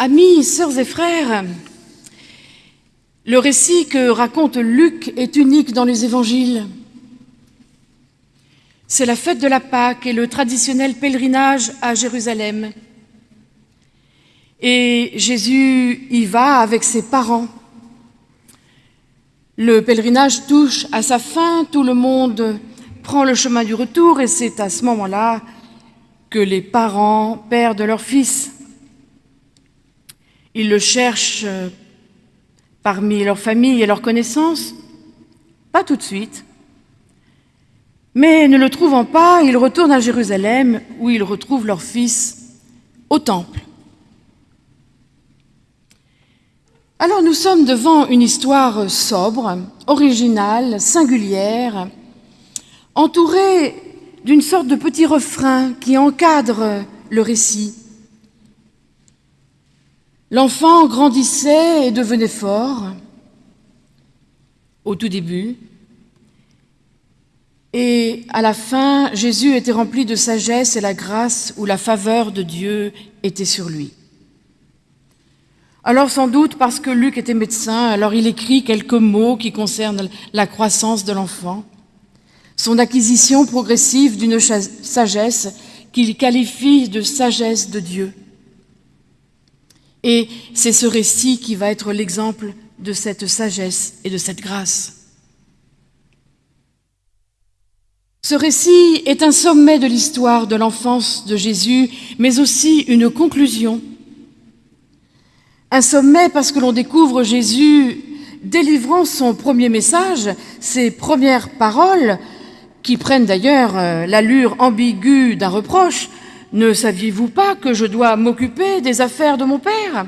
Amis, sœurs et frères, le récit que raconte Luc est unique dans les évangiles. C'est la fête de la Pâque et le traditionnel pèlerinage à Jérusalem. Et Jésus y va avec ses parents. Le pèlerinage touche à sa fin, tout le monde prend le chemin du retour et c'est à ce moment-là que les parents perdent leur fils. Ils le cherchent euh, parmi leur famille et leurs connaissances, pas tout de suite. Mais ne le trouvant pas, ils retournent à Jérusalem où ils retrouvent leur fils au temple. Alors nous sommes devant une histoire sobre, originale, singulière, entourée d'une sorte de petit refrain qui encadre le récit. L'enfant grandissait et devenait fort au tout début. Et à la fin, Jésus était rempli de sagesse et la grâce où la faveur de Dieu était sur lui. Alors sans doute parce que Luc était médecin, alors il écrit quelques mots qui concernent la croissance de l'enfant, son acquisition progressive d'une sagesse qu'il qualifie de sagesse de Dieu. Et c'est ce récit qui va être l'exemple de cette sagesse et de cette grâce. Ce récit est un sommet de l'histoire de l'enfance de Jésus, mais aussi une conclusion. Un sommet parce que l'on découvre Jésus délivrant son premier message, ses premières paroles, qui prennent d'ailleurs euh, l'allure ambiguë d'un reproche, ne saviez-vous pas que je dois m'occuper des affaires de mon Père?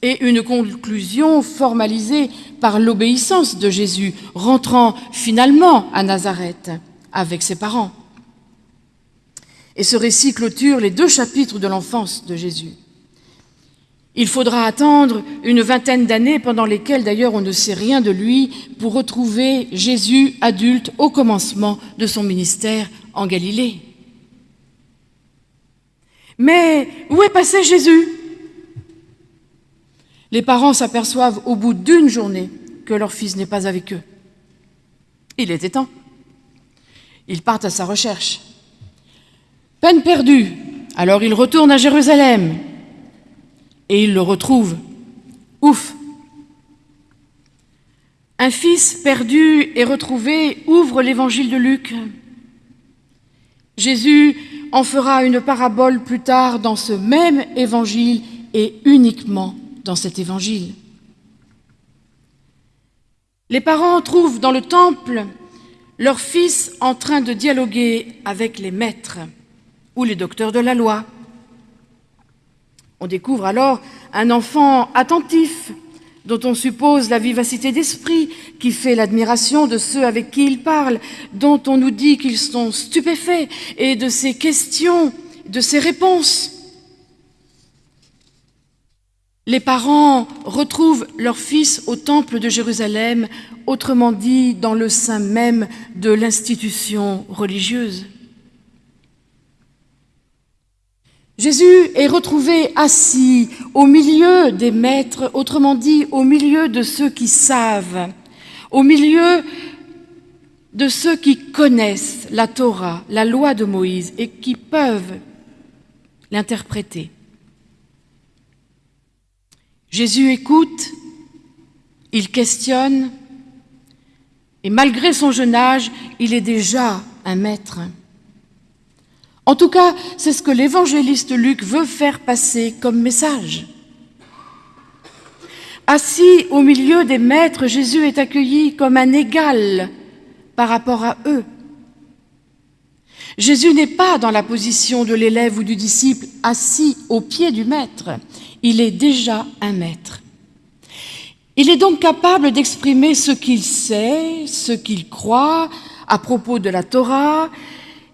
Et une conclusion formalisée par l'obéissance de Jésus, rentrant finalement à Nazareth avec ses parents. Et ce récit clôture les deux chapitres de l'enfance de Jésus. Il faudra attendre une vingtaine d'années, pendant lesquelles d'ailleurs on ne sait rien de lui, pour retrouver Jésus adulte au commencement de son ministère en Galilée. Mais où est passé Jésus? Les parents s'aperçoivent au bout d'une journée que leur fils n'est pas avec eux. Il était temps. Ils partent à sa recherche. Peine perdue, alors ils retournent à Jérusalem et ils le retrouvent. Ouf Un fils perdu et retrouvé ouvre l'évangile de Luc. Jésus en fera une parabole plus tard dans ce même évangile et uniquement dans cet évangile. Les parents trouvent dans le temple leur fils en train de dialoguer avec les maîtres ou les docteurs de la loi. On découvre alors un enfant attentif, dont on suppose la vivacité d'esprit, qui fait l'admiration de ceux avec qui il parle, dont on nous dit qu'ils sont stupéfaits, et de ses questions, de ses réponses. Les parents retrouvent leur fils au temple de Jérusalem, autrement dit dans le sein même de l'institution religieuse. Jésus est retrouvé assis au milieu des maîtres, autrement dit au milieu de ceux qui savent, au milieu de ceux qui connaissent la Torah, la loi de Moïse, et qui peuvent l'interpréter. Jésus écoute, il questionne, et malgré son jeune âge, il est déjà un maître. En tout cas, c'est ce que l'évangéliste Luc veut faire passer comme message. Assis au milieu des maîtres, Jésus est accueilli comme un égal par rapport à eux. Jésus n'est pas dans la position de l'élève ou du disciple assis au pied du maître. Il est déjà un maître. Il est donc capable d'exprimer ce qu'il sait, ce qu'il croit à propos de la Torah,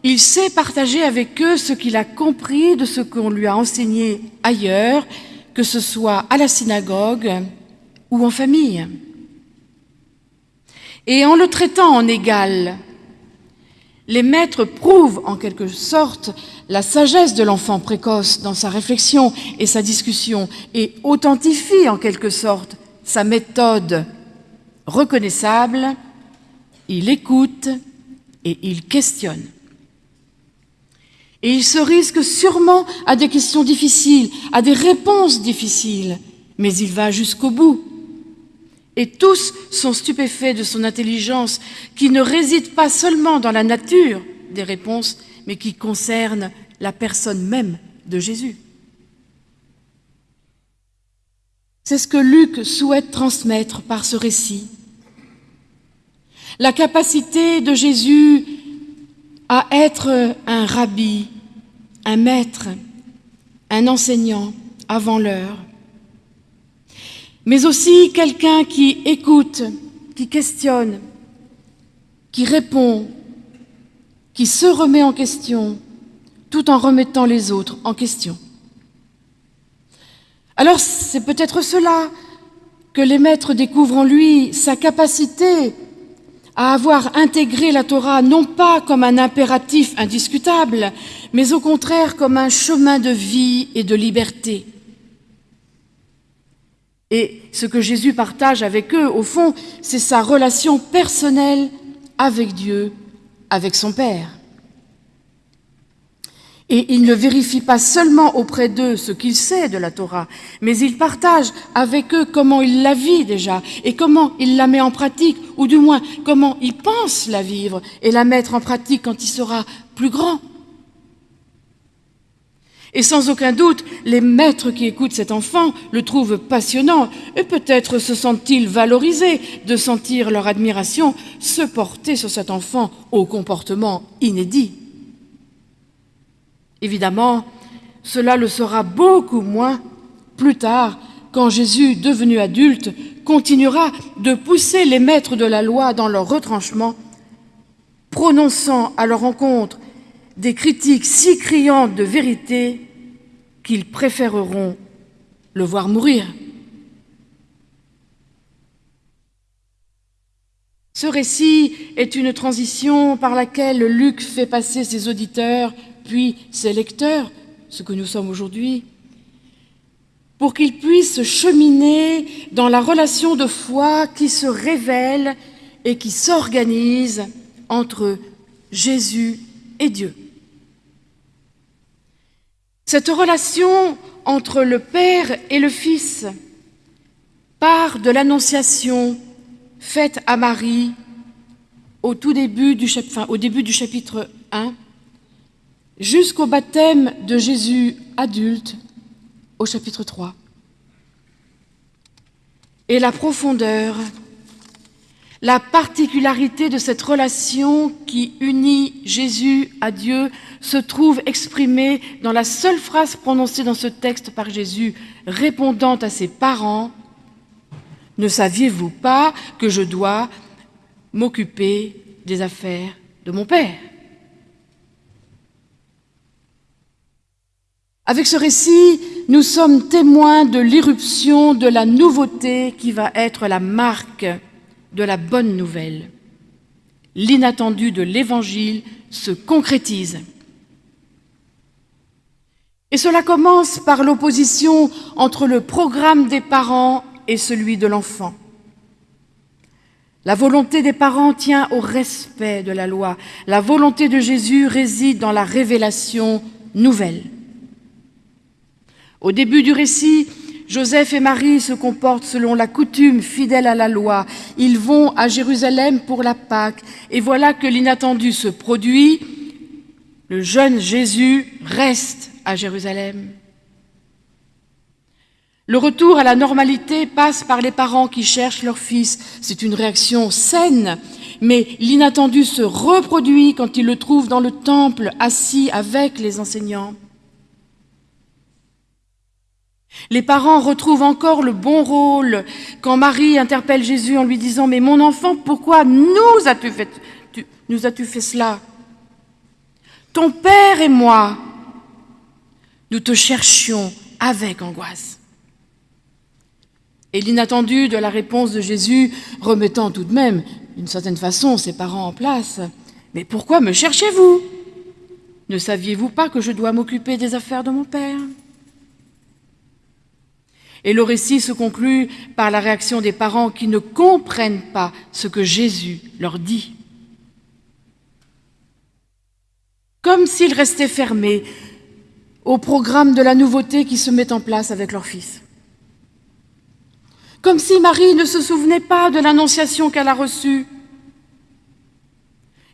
il sait partager avec eux ce qu'il a compris de ce qu'on lui a enseigné ailleurs, que ce soit à la synagogue ou en famille. Et en le traitant en égal, les maîtres prouvent en quelque sorte la sagesse de l'enfant précoce dans sa réflexion et sa discussion et authentifient en quelque sorte sa méthode reconnaissable. Il écoute et il questionne. Et il se risque sûrement à des questions difficiles, à des réponses difficiles, mais il va jusqu'au bout. Et tous sont stupéfaits de son intelligence, qui ne réside pas seulement dans la nature des réponses, mais qui concerne la personne même de Jésus. C'est ce que Luc souhaite transmettre par ce récit. La capacité de Jésus à être un rabbi, un maître, un enseignant avant l'heure, mais aussi quelqu'un qui écoute, qui questionne, qui répond, qui se remet en question, tout en remettant les autres en question. Alors c'est peut-être cela que les maîtres découvrent en lui, sa capacité à avoir intégré la Torah non pas comme un impératif indiscutable, mais au contraire comme un chemin de vie et de liberté. Et ce que Jésus partage avec eux, au fond, c'est sa relation personnelle avec Dieu, avec son Père. Et il ne vérifie pas seulement auprès d'eux ce qu'il sait de la Torah, mais il partage avec eux comment il la vit déjà et comment il la met en pratique, ou du moins comment il pense la vivre et la mettre en pratique quand il sera plus grand. Et sans aucun doute, les maîtres qui écoutent cet enfant le trouvent passionnant et peut-être se sentent-ils valorisés de sentir leur admiration se porter sur cet enfant au comportement inédit. Évidemment, cela le sera beaucoup moins plus tard, quand Jésus, devenu adulte, continuera de pousser les maîtres de la loi dans leur retranchement, prononçant à leur encontre des critiques si criantes de vérité qu'ils préféreront le voir mourir. Ce récit est une transition par laquelle Luc fait passer ses auditeurs puis ses lecteurs, ce que nous sommes aujourd'hui, pour qu'ils puissent cheminer dans la relation de foi qui se révèle et qui s'organise entre Jésus et Dieu. Cette relation entre le Père et le Fils part de l'annonciation faite à Marie au, tout début du, chapitre 1 jusqu'au baptême de Jésus adulte au chapitre 3. Et la profondeur, la particularité de cette relation qui unit Jésus à Dieu se trouve exprimée dans la seule phrase prononcée dans ce texte par Jésus, répondant à ses parents, Ne saviez-vous pas que je dois m'occuper des affaires de mon Père? Avec ce récit, nous sommes témoins de l'irruption de la nouveauté qui va être la marque de la bonne nouvelle. L'inattendu de l'Évangile se concrétise. Et cela commence par l'opposition entre le programme des parents et celui de l'enfant. La volonté des parents tient au respect de la loi. La volonté de Jésus réside dans la révélation nouvelle. Au début du récit, Joseph et Marie se comportent selon la coutume, fidèle à la loi. Ils vont à Jérusalem pour la Pâque. Et voilà que l'inattendu se produit. Le jeune Jésus reste à Jérusalem. Le retour à la normalité passe par les parents qui cherchent leur fils. C'est une réaction saine, mais l'inattendu se reproduit quand ils le trouvent dans le temple, assis avec les enseignants. Les parents retrouvent encore le bon rôle quand Marie interpelle Jésus en lui disant Mais mon enfant, pourquoi nous as-tu fait, cela Ton père et moi, nous te cherchions avec angoisse. Et l'inattendu de la réponse de Jésus, remettant tout de même, d'une certaine façon, ses parents en place, Mais pourquoi me cherchez-vous? Ne saviez-vous pas que je dois m'occuper des affaires de mon Père? Et le récit se conclut par la réaction des parents qui ne comprennent pas ce que Jésus leur dit. Comme s'ils restaient fermés au programme de la nouveauté qui se met en place avec leur fils. Comme si Marie ne se souvenait pas de l'annonciation qu'elle a reçue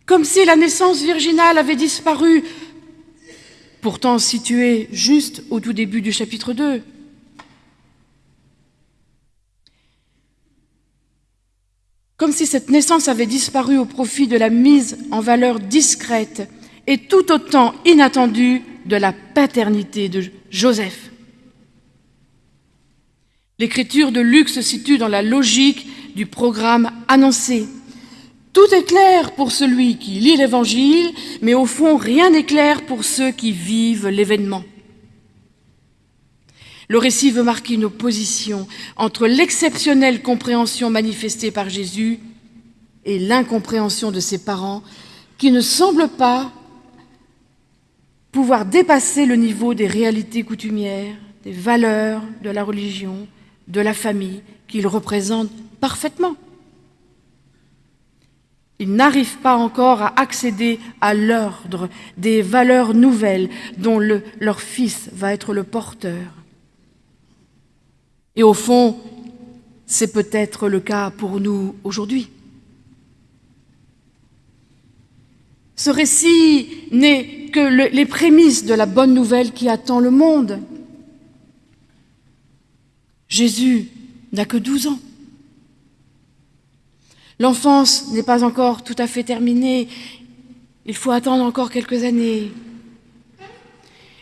comme si la naissance virginale avait disparu, pourtant située juste au tout début du chapitre 2. Comme si cette naissance avait disparu au profit de la mise en valeur discrète et tout autant inattendue de la paternité de Joseph. L'écriture de Luc se situe dans la logique du programme annoncé. Tout est clair pour celui qui lit l'Évangile, mais au fond, rien n'est clair pour ceux qui vivent l'événement. Le récit veut marquer une opposition entre l'exceptionnelle compréhension manifestée par Jésus et l'incompréhension de ses parents, qui ne semblent pas pouvoir dépasser le niveau des réalités coutumières, des valeurs de la religion, de la famille, qu'ils représentent parfaitement. Ils n'arrivent pas encore à accéder à l'ordre des valeurs nouvelles dont leur fils va être le porteur. Et au fond, c'est peut-être le cas pour nous aujourd'hui. Ce récit n'est que les prémices de la bonne nouvelle qui attend le monde. Jésus n'a que 12 ans. L'enfance n'est pas encore tout à fait terminée. Il faut attendre encore quelques années.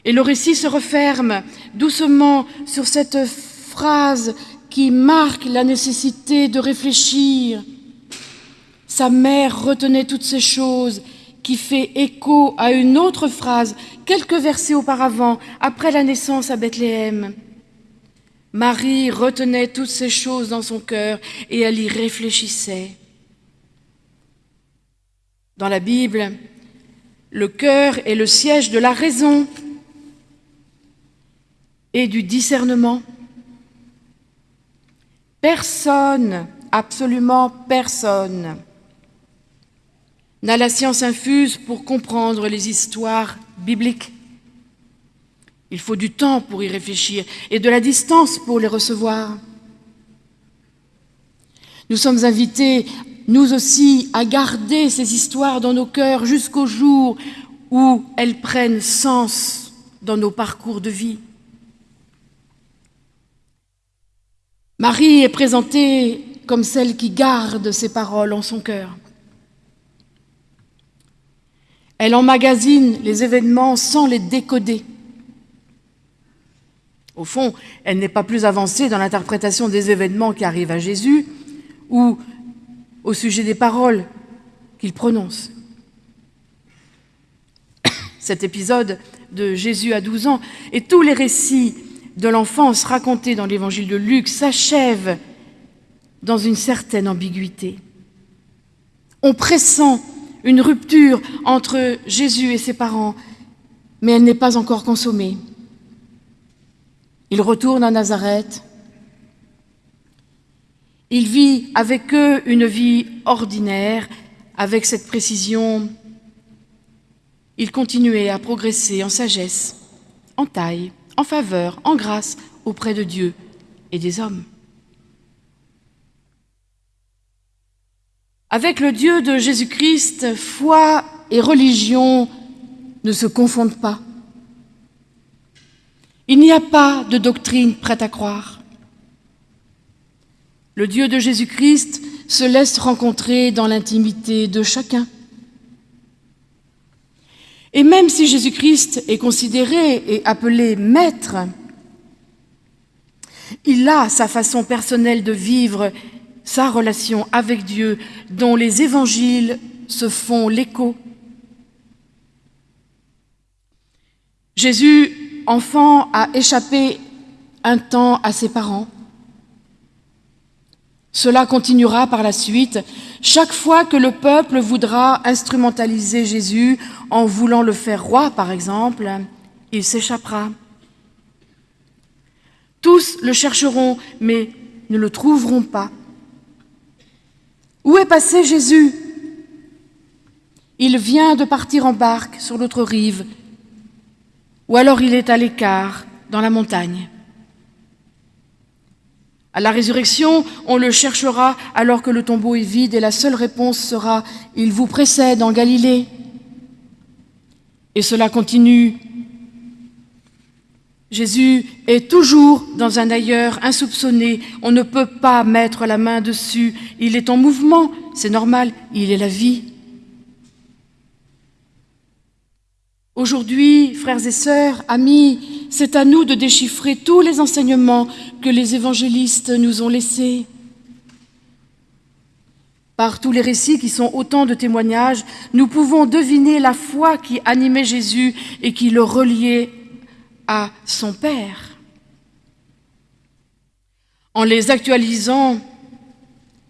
Et le récit se referme doucement sur cette phrase qui marque la nécessité de réfléchir. Sa mère retenait toutes ces choses, qui fait écho à une autre phrase, quelques versets auparavant, après la naissance à Bethléem. Marie retenait toutes ces choses dans son cœur et elle y réfléchissait. Dans la Bible, le cœur est le siège de la raison et du discernement. Personne, absolument personne, n'a la science infuse pour comprendre les histoires bibliques. Il faut du temps pour y réfléchir et de la distance pour les recevoir. Nous sommes invités nous aussi, à garder ces histoires dans nos cœurs jusqu'au jour où elles prennent sens dans nos parcours de vie. Marie est présentée comme celle qui garde ses paroles en son cœur. Elle emmagasine les événements sans les décoder. Au fond, elle n'est pas plus avancée dans l'interprétation des événements qui arrivent à Jésus ou au sujet des paroles qu'il prononce. Cet épisode de Jésus à 12 ans et tous les récits de l'enfance racontés dans l'évangile de Luc s'achèvent dans une certaine ambiguïté. On pressent une rupture entre Jésus et ses parents, mais elle n'est pas encore consommée. Il retourne à Nazareth, il vit avec eux une vie ordinaire, avec cette précision. Il continuait à progresser en sagesse, en taille, en faveur, en grâce auprès de Dieu et des hommes. Avec le Dieu de Jésus-Christ, foi et religion ne se confondent pas. Il n'y a pas de doctrine prête à croire. Le Dieu de Jésus-Christ se laisse rencontrer dans l'intimité de chacun. Et même si Jésus-Christ est considéré et appelé maître, il a sa façon personnelle de vivre sa relation avec Dieu dont les évangiles se font l'écho. Jésus, enfant, a échappé un temps à ses parents. Cela continuera par la suite chaque fois que le peuple voudra instrumentaliser Jésus en voulant le faire roi, par exemple, il s'échappera. Tous le chercheront, mais ne le trouveront pas. Où est passé Jésus? Il vient de partir en barque sur l'autre rive, ou alors il est à l'écart, dans la montagne. À la résurrection, on le cherchera alors que le tombeau est vide et la seule réponse sera « Il vous précède en Galilée ». Et cela continue. Jésus est toujours dans un ailleurs insoupçonné. On ne peut pas mettre la main dessus. Il est en mouvement, c'est normal, il est la vie. Aujourd'hui, frères et sœurs, amis, c'est à nous de déchiffrer tous les enseignements que les évangélistes nous ont laissés. Par tous les récits qui sont autant de témoignages, nous pouvons deviner la foi qui animait Jésus et qui le reliait à son Père. En les actualisant,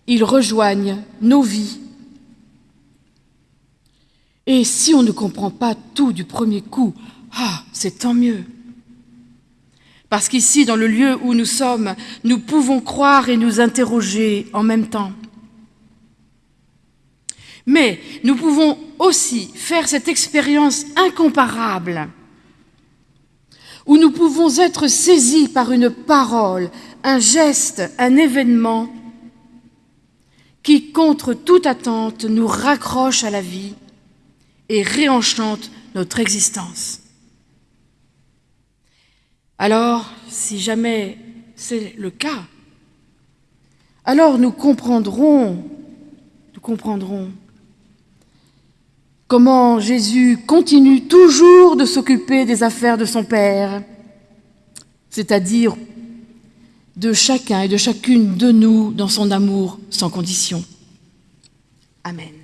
ils rejoignent nos vies et si on ne comprend pas tout du premier coup, ah, c'est tant mieux. Parce qu'ici, dans le lieu où nous sommes, nous pouvons croire et nous interroger en même temps. Mais nous pouvons aussi faire cette expérience incomparable où nous pouvons être saisis par une parole, un geste, un événement qui, contre toute attente, nous raccroche à la vie et réenchante notre existence. Alors, si jamais c'est le cas, alors nous comprendrons, nous comprendrons comment Jésus continue toujours de s'occuper des affaires de son Père, c'est-à-dire de chacun et de chacune de nous dans son amour sans condition. Amen.